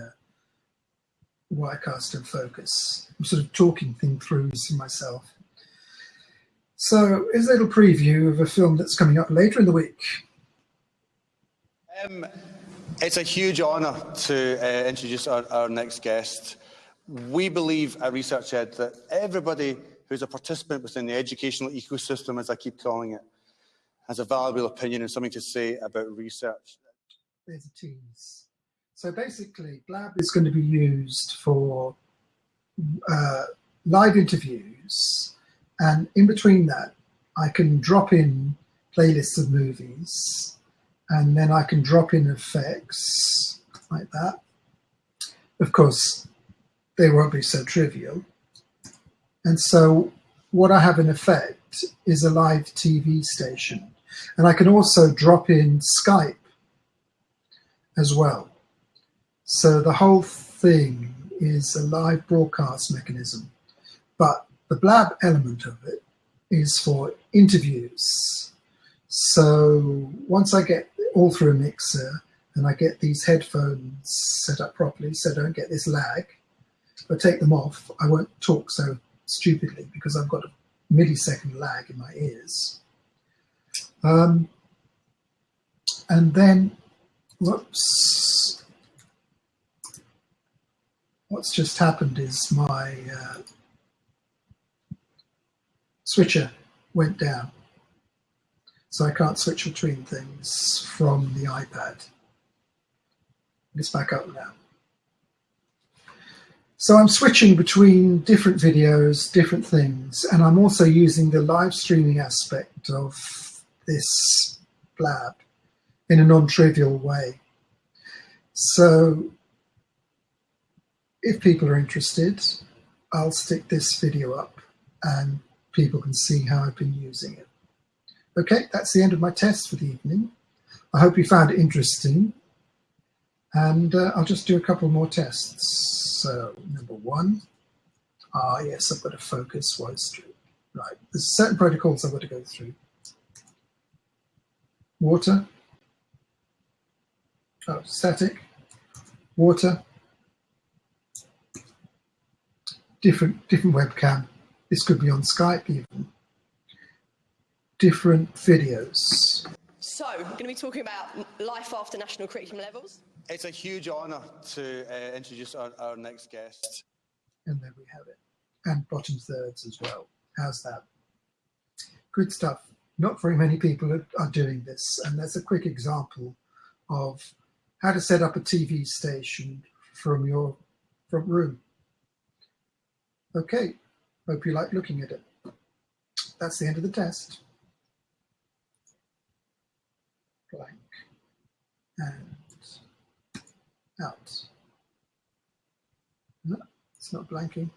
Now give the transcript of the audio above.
uh, Wirecast and Focus. I'm sort of talking things through to myself. So here's a little preview of a film that's coming up later in the week. Um, it's a huge honour to uh, introduce our, our, next guest. We believe at Research Ed that everybody who's a participant within the educational ecosystem, as I keep calling it, has a valuable opinion and something to say about research. There's a tease. So basically, Blab is going to be used for uh, live interviews, and in between that, I can drop in playlists of movies, and then I can drop in effects like that. Of course, they won't be so trivial. And so what I have in effect is a live TV station. And I can also drop in Skype as well. So the whole thing is a live broadcast mechanism. But the blab element of it is for interviews. So once I get all through a mixer and I get these headphones set up properly so I don't get this lag, if I take them off, I won't talk so stupidly because I've got a millisecond lag in my ears. Um, and then, whoops, what's just happened is my uh, switcher went down. So I can't switch between things from the iPad. It's back up now. So I'm switching between different videos, different things, and I'm also using the live streaming aspect of this blab in a non-trivial way. So if people are interested, I'll stick this video up and people can see how I've been using it. Okay, that's the end of my test for the evening. I hope you found it interesting. And uh, I'll just do a couple more tests. So number one, ah yes, I've got to focus voice stream. Right, there's certain protocols I've got to go through. Water, oh, static, water, different, different webcam. This could be on Skype even. Different videos. So, we're going to be talking about life after national curriculum levels. It's a huge honour to uh, introduce our, our next guest. And there we have it. And bottom thirds as well. How's that? Good stuff. Not very many people are, are doing this. And that's a quick example of how to set up a TV station from your front room. Okay, hope you like looking at it. That's the end of the test. Blank. And out. No, it's not blanking.